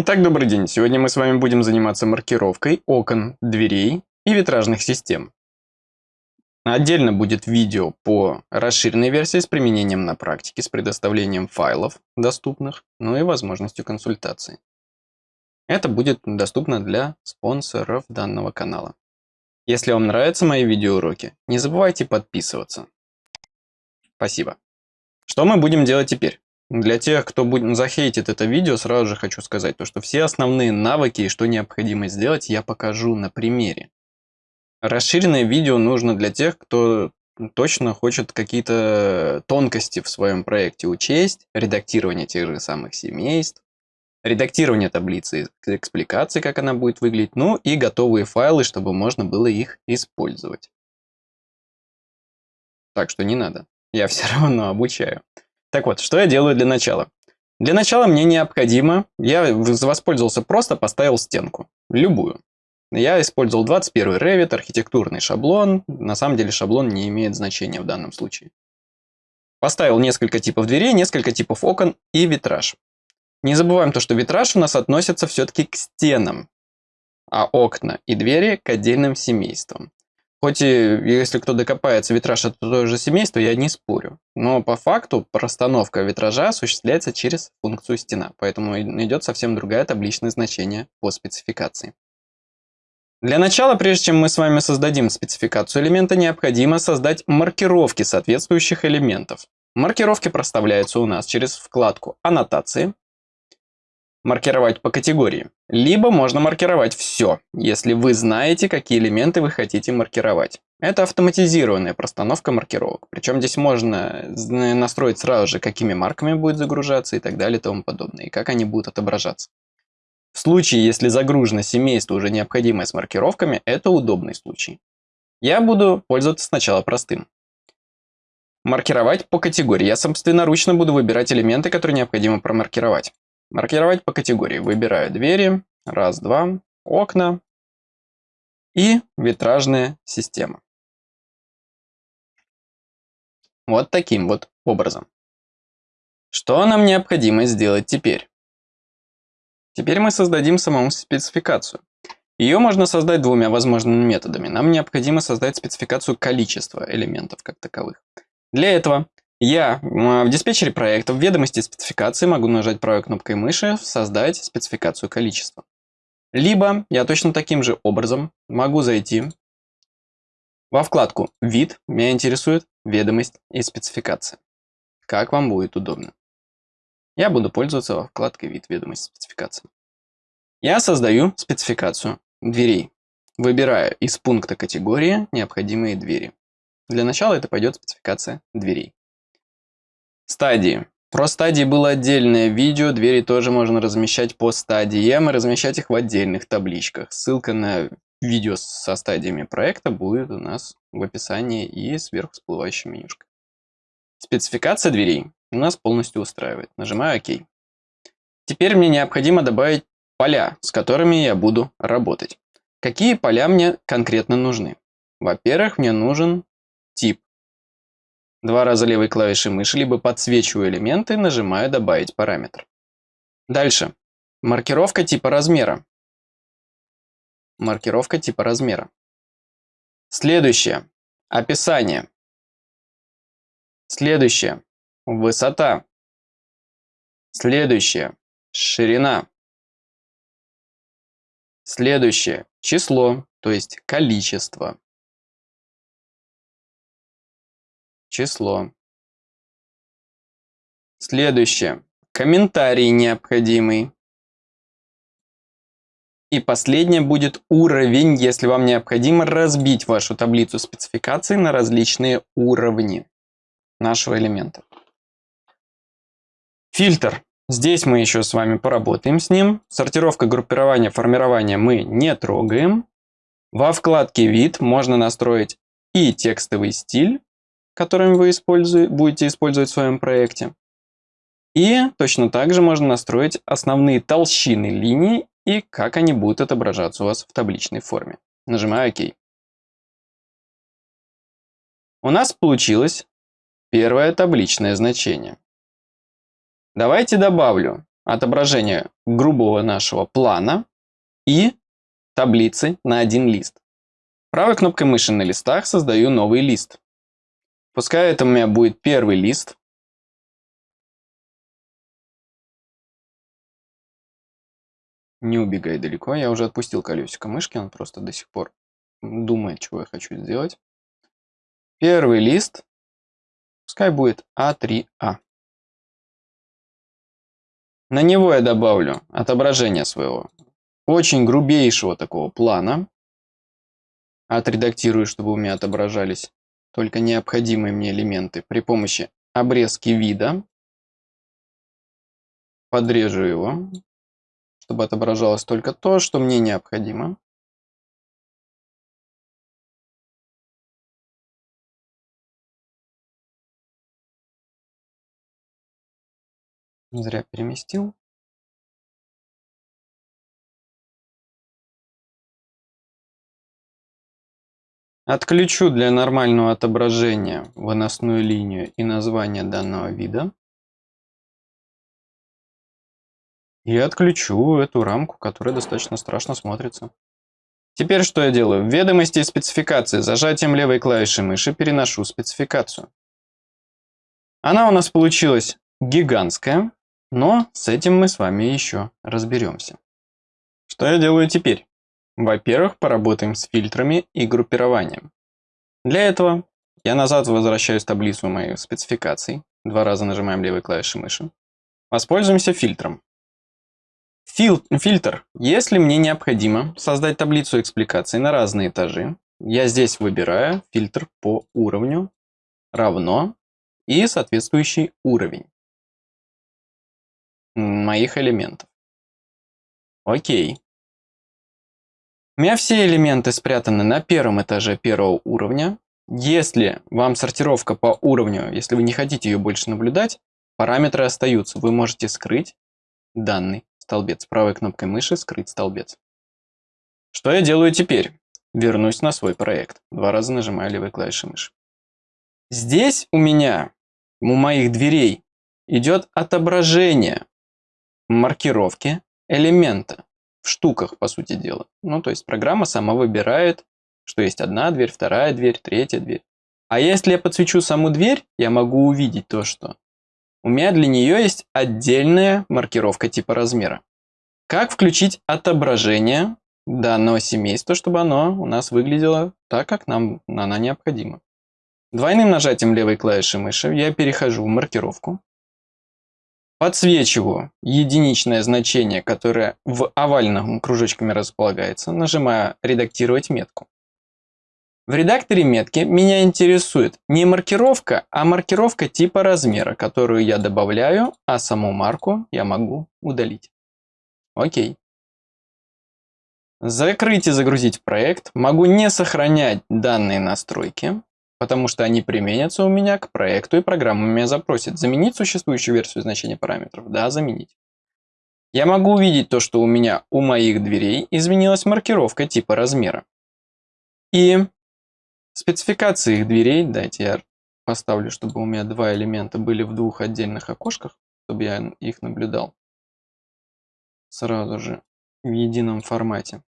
Итак, добрый день. Сегодня мы с вами будем заниматься маркировкой окон, дверей и витражных систем. Отдельно будет видео по расширенной версии с применением на практике, с предоставлением файлов доступных, ну и возможностью консультации. Это будет доступно для спонсоров данного канала. Если вам нравятся мои видеоуроки, не забывайте подписываться. Спасибо. Что мы будем делать теперь? Для тех, кто будет, захейтит это видео, сразу же хочу сказать, то, что все основные навыки и что необходимо сделать, я покажу на примере. Расширенное видео нужно для тех, кто точно хочет какие-то тонкости в своем проекте учесть, редактирование тех же самых семейств, редактирование таблицы экспликации, как она будет выглядеть, ну и готовые файлы, чтобы можно было их использовать. Так что не надо, я все равно обучаю. Так вот, что я делаю для начала? Для начала мне необходимо, я воспользовался просто, поставил стенку, любую. Я использовал 21 Revit, архитектурный шаблон, на самом деле шаблон не имеет значения в данном случае. Поставил несколько типов дверей, несколько типов окон и витраж. Не забываем то, что витраж у нас относится все-таки к стенам, а окна и двери к отдельным семействам. Хоть и, если кто докопается, витраж это то же семейство, я не спорю. Но по факту простановка витража осуществляется через функцию стена, поэтому идет совсем другая табличное значение по спецификации. Для начала, прежде чем мы с вами создадим спецификацию элемента, необходимо создать маркировки соответствующих элементов. Маркировки проставляются у нас через вкладку «Аннотации», маркировать по категории. Либо можно маркировать все, если вы знаете, какие элементы вы хотите маркировать. Это автоматизированная простановка маркировок. Причем здесь можно настроить сразу же, какими марками будет загружаться и так далее и тому подобное, и как они будут отображаться. В случае, если загружено семейство уже необходимое с маркировками, это удобный случай. Я буду пользоваться сначала простым. Маркировать по категории. Я собственноручно буду выбирать элементы, которые необходимо промаркировать. Маркировать по категории. Выбираю двери, раз, два, окна и витражная система. Вот таким вот образом. Что нам необходимо сделать теперь? Теперь мы создадим саму спецификацию. Ее можно создать двумя возможными методами. Нам необходимо создать спецификацию количества элементов как таковых. Для этого я в диспетчере проекта в ведомости спецификации могу нажать правой кнопкой мыши «Создать спецификацию количества». Либо я точно таким же образом могу зайти во вкладку «Вид», меня интересует «Ведомость и спецификация». Как вам будет удобно. Я буду пользоваться во вкладкой «Вид», «Ведомость спецификации». Я создаю спецификацию дверей. Выбираю из пункта категории необходимые двери. Для начала это пойдет спецификация дверей. Стадии. Про стадии было отдельное видео, двери тоже можно размещать по стадиям и размещать их в отдельных табличках. Ссылка на видео со стадиями проекта будет у нас в описании и сверху всплывающей менюшкой. Спецификация дверей у нас полностью устраивает. Нажимаю ОК. Теперь мне необходимо добавить поля, с которыми я буду работать. Какие поля мне конкретно нужны? Во-первых, мне нужен тип Два раза левой клавишей мыши, либо подсвечиваю элементы, нажимаю «Добавить параметр». Дальше. Маркировка типа размера. Маркировка типа размера. Следующее. Описание. Следующее. Высота. Следующее. Ширина. Следующее. Число, то есть количество. Число. Следующее. Комментарий необходимый. И последнее будет уровень, если вам необходимо разбить вашу таблицу спецификаций на различные уровни нашего элемента. Фильтр. Здесь мы еще с вами поработаем с ним. Сортировка, группирование, формирование мы не трогаем. Во вкладке «Вид» можно настроить и текстовый стиль, которыми вы будете использовать в своем проекте. И точно так же можно настроить основные толщины линий и как они будут отображаться у вас в табличной форме. Нажимаю ОК. У нас получилось первое табличное значение. Давайте добавлю отображение грубого нашего плана и таблицы на один лист. Правой кнопкой мыши на листах создаю новый лист. Пускай это у меня будет первый лист. Не убегай далеко, я уже отпустил колесико мышки, он просто до сих пор думает, чего я хочу сделать. Первый лист, пускай будет А3А. На него я добавлю отображение своего очень грубейшего такого плана. Отредактирую, чтобы у меня отображались только необходимые мне элементы при помощи обрезки вида. Подрежу его, чтобы отображалось только то, что мне необходимо. Зря переместил. Отключу для нормального отображения выносную линию и название данного вида. И отключу эту рамку, которая достаточно страшно смотрится. Теперь что я делаю? В ведомости и спецификации зажатием левой клавиши мыши переношу спецификацию. Она у нас получилась гигантская. Но с этим мы с вами еще разберемся. Что я делаю теперь? Во-первых, поработаем с фильтрами и группированием. Для этого я назад возвращаюсь в таблицу моих спецификаций. Два раза нажимаем левой клавишей мыши. Воспользуемся фильтром. Фил фильтр. Если мне необходимо создать таблицу экспликаций на разные этажи, я здесь выбираю фильтр по уровню равно и соответствующий уровень моих элементов. Окей. У меня все элементы спрятаны на первом этаже первого уровня. Если вам сортировка по уровню, если вы не хотите ее больше наблюдать, параметры остаются. Вы можете скрыть данный столбец. Правой кнопкой мыши скрыть столбец. Что я делаю теперь? Вернусь на свой проект. Два раза нажимаю левой клавишей мыши. Здесь у меня, у моих дверей, идет отображение маркировки элемента штуках, по сути дела. Ну, то есть программа сама выбирает, что есть одна дверь, вторая дверь, третья дверь. А если я подсвечу саму дверь, я могу увидеть то, что у меня для нее есть отдельная маркировка типа размера. Как включить отображение данного семейства, чтобы оно у нас выглядело так, как нам она необходима. Двойным нажатием левой клавиши мыши я перехожу в маркировку. Подсвечиваю единичное значение, которое в овальном кружочками располагается, нажимаю «Редактировать метку». В редакторе метки меня интересует не маркировка, а маркировка типа размера, которую я добавляю, а саму марку я могу удалить. Окей. Закрыть и загрузить проект. Могу не сохранять данные настройки потому что они применятся у меня к проекту, и программа меня запросит заменить существующую версию значения параметров. Да, заменить. Я могу увидеть то, что у меня у моих дверей изменилась маркировка типа размера. И спецификации их дверей, дайте я поставлю, чтобы у меня два элемента были в двух отдельных окошках, чтобы я их наблюдал сразу же в едином формате.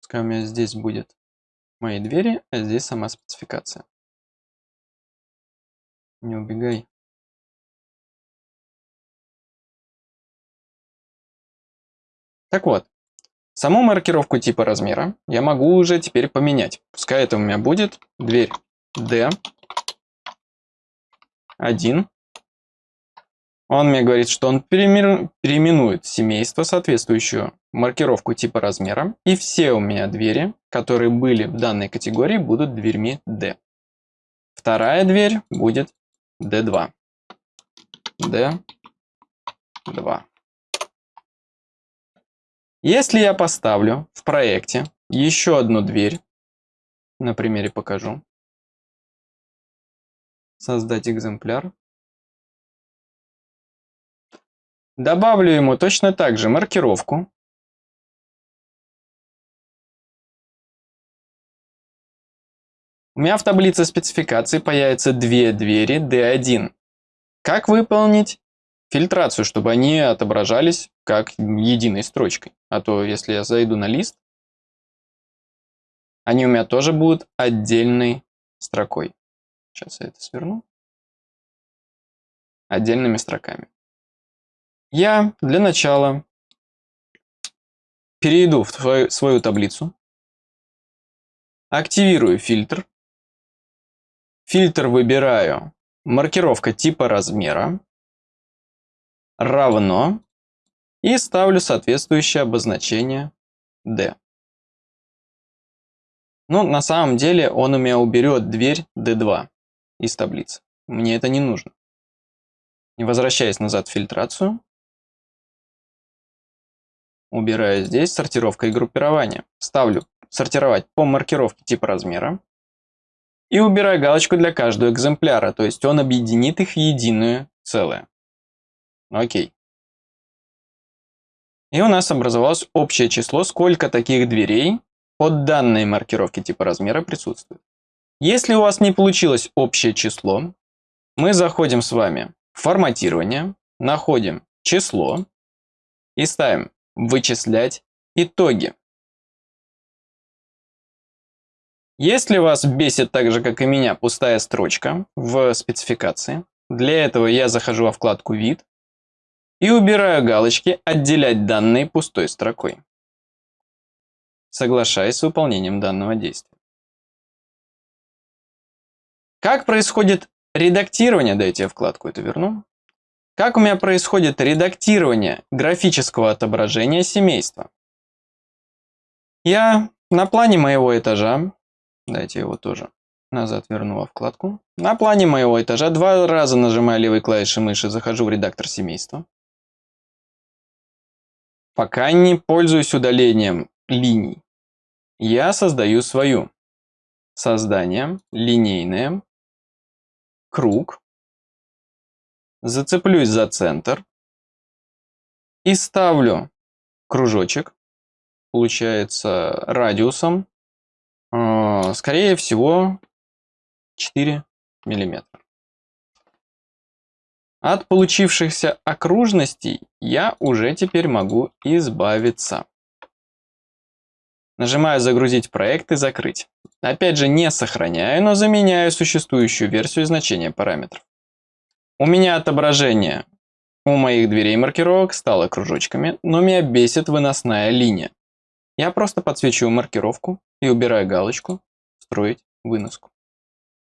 Пускай у меня здесь будет мои двери, а здесь сама спецификация. Не убегай. Так вот, саму маркировку типа размера я могу уже теперь поменять. Пускай это у меня будет дверь D1 он мне говорит, что он переименует семейство, соответствующую маркировку типа размера, и все у меня двери, которые были в данной категории, будут дверьми D. Вторая дверь будет D2. D2. Если я поставлю в проекте еще одну дверь, на примере покажу, создать экземпляр, Добавлю ему точно так же маркировку. У меня в таблице спецификации появятся две двери D1. Как выполнить фильтрацию, чтобы они отображались как единой строчкой. А то, если я зайду на лист, они у меня тоже будут отдельной строкой. Сейчас я это сверну. Отдельными строками. Я для начала перейду в свою, свою таблицу, активирую фильтр, фильтр выбираю маркировка типа размера, равно и ставлю соответствующее обозначение D. Ну, на самом деле он у меня уберет дверь D2 из таблицы. Мне это не нужно. И возвращаясь назад в фильтрацию, убираю здесь сортировка и группирование. Ставлю сортировать по маркировке типа размера. И убираю галочку для каждого экземпляра, то есть он объединит их в единое целое. Окей. И у нас образовалось общее число, сколько таких дверей под данной маркировки типа размера присутствует. Если у вас не получилось общее число, мы заходим с вами в форматирование, находим число и ставим «Вычислять итоги». Если вас бесит так же, как и меня, пустая строчка в спецификации, для этого я захожу во вкладку «Вид» и убираю галочки «Отделять данные пустой строкой». Соглашаясь с выполнением данного действия. Как происходит редактирование, дайте я вкладку эту верну. Как у меня происходит редактирование графического отображения семейства? Я на плане моего этажа, дайте его тоже назад верну во вкладку. На плане моего этажа два раза нажимаю левой клавишей мыши, захожу в редактор семейства. Пока не пользуюсь удалением линий, я создаю свою. Создание, линейное, круг, зацеплюсь за центр и ставлю кружочек, получается радиусом, скорее всего, 4 миллиметра. От получившихся окружностей я уже теперь могу избавиться. Нажимаю «Загрузить проект» и «Закрыть». Опять же, не сохраняю, но заменяю существующую версию значения параметров. У меня отображение у моих дверей маркировок стало кружочками, но меня бесит выносная линия. Я просто подсвечиваю маркировку и убираю галочку «Строить выноску».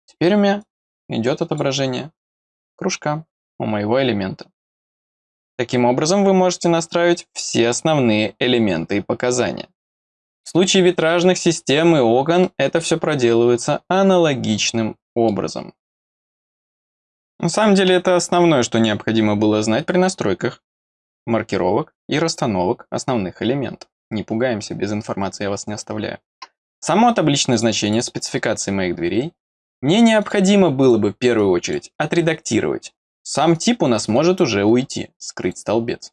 Теперь у меня идет отображение кружка у моего элемента. Таким образом, вы можете настраивать все основные элементы и показания. В случае витражных систем и окон это все проделывается аналогичным образом. На самом деле это основное, что необходимо было знать при настройках маркировок и расстановок основных элементов. Не пугаемся, без информации я вас не оставляю. Само табличное значение спецификации моих дверей мне необходимо было бы в первую очередь отредактировать, сам тип у нас может уже уйти, скрыть столбец.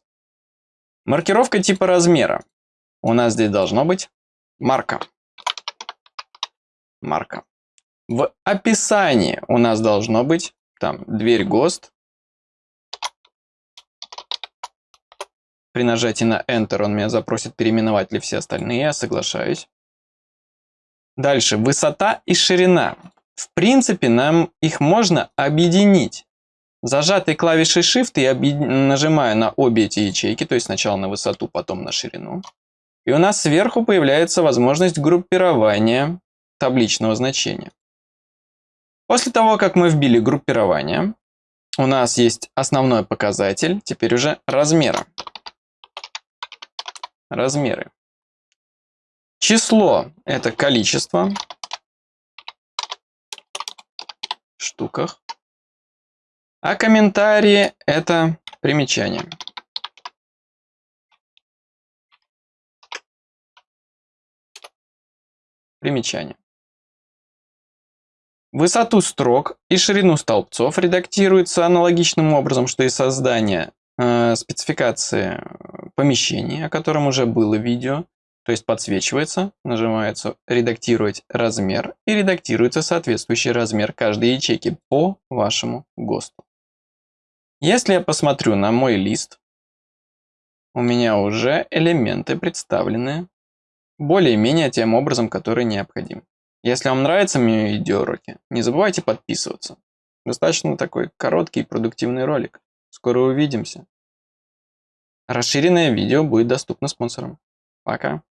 Маркировка типа размера. У нас здесь должно быть марка. Марка. В описании у нас должно быть там дверь ГОСТ. При нажатии на Enter он меня запросит переименовать ли все остальные, я соглашаюсь. Дальше, высота и ширина. В принципе, нам их можно объединить. Зажатой клавишей Shift я нажимаю на обе эти ячейки, то есть сначала на высоту, потом на ширину. И у нас сверху появляется возможность группирования табличного значения. После того, как мы вбили группирование, у нас есть основной показатель, теперь уже размера. Размеры. Число – это количество в штуках. А комментарии – это примечание. Примечание. Высоту строк и ширину столбцов редактируется аналогичным образом, что и создание спецификации помещений, о котором уже было видео. То есть подсвечивается, нажимается «Редактировать размер» и редактируется соответствующий размер каждой ячейки по вашему ГОСТу. Если я посмотрю на мой лист, у меня уже элементы представлены более-менее тем образом, который необходим. Если вам нравятся мои видеоуроки, не забывайте подписываться. Достаточно такой короткий и продуктивный ролик. Скоро увидимся. Расширенное видео будет доступно спонсорам. Пока.